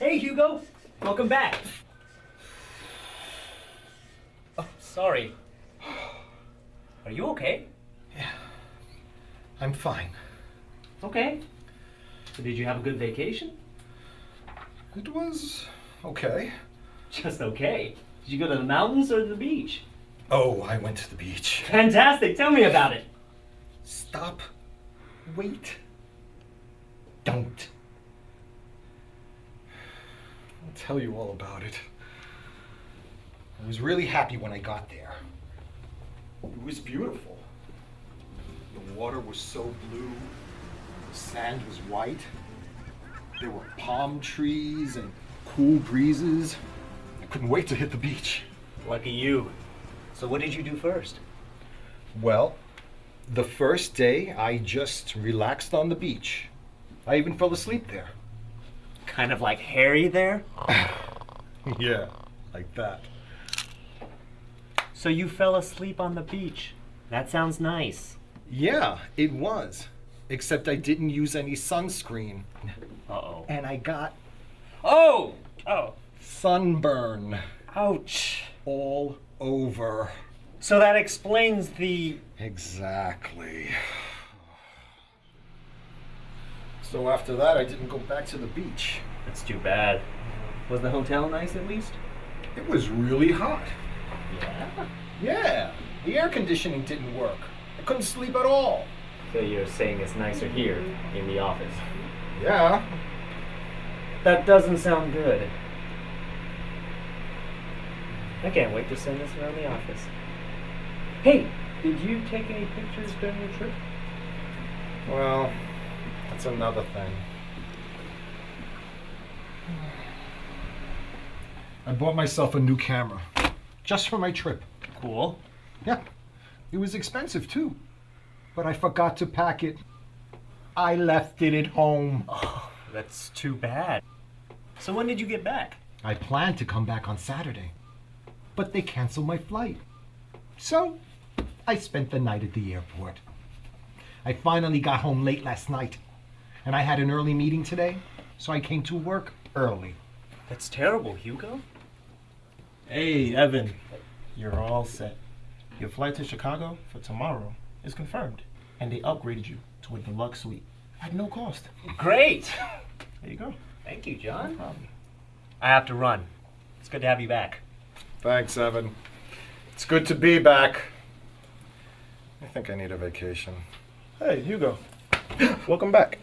Hey, Hugo. Welcome back. Oh, sorry. Are you okay? Yeah. I'm fine. Okay. So did you have a good vacation? It was okay. Just okay. Did you go to the mountains or the beach? Oh, I went to the beach. Fantastic. Tell me about it. Stop. Wait. Don't. Tell you all about it. I was really happy when I got there. It was beautiful. The water was so blue, the sand was white. There were palm trees and cool breezes. I couldn't wait to hit the beach. Lucky you. So what did you do first? Well, the first day I just relaxed on the beach. I even fell asleep there. Kind of like hairy there? Yeah, like that. So you fell asleep on the beach. That sounds nice. Yeah, it was. Except I didn't use any sunscreen. Uh-oh. And I got Oh! Oh. sunburn Ouch. all over. So that explains the... Exactly. So after that, I didn't go back to the beach. That's too bad. Was the hotel nice at least? It was really hot. Yeah. Yeah, the air conditioning didn't work. I couldn't sleep at all. So you're saying it's nicer here in the office. Yeah, That doesn't sound good. I can't wait to send this around the office. Hey, did you take any pictures during your trip? Well, that's another thing. I bought myself a new camera just for my trip. Cool. Yeah, it was expensive too, but I forgot to pack it. I left it at home. Oh, that's too bad. So when did you get back? I planned to come back on Saturday, but they canceled my flight. So I spent the night at the airport. I finally got home late last night, and I had an early meeting today, so I came to work early. That's terrible, Hugo. Hey, Evan, you're all set. Your flight to Chicago for tomorrow is confirmed, and they upgraded you to a deluxe suite at no cost. Great. There you go. Thank you, No John. problem. I have to run. It's good to have you back. Thanks, Evan. It's good to be back. I think I need a vacation. Hey, Hugo. Welcome back.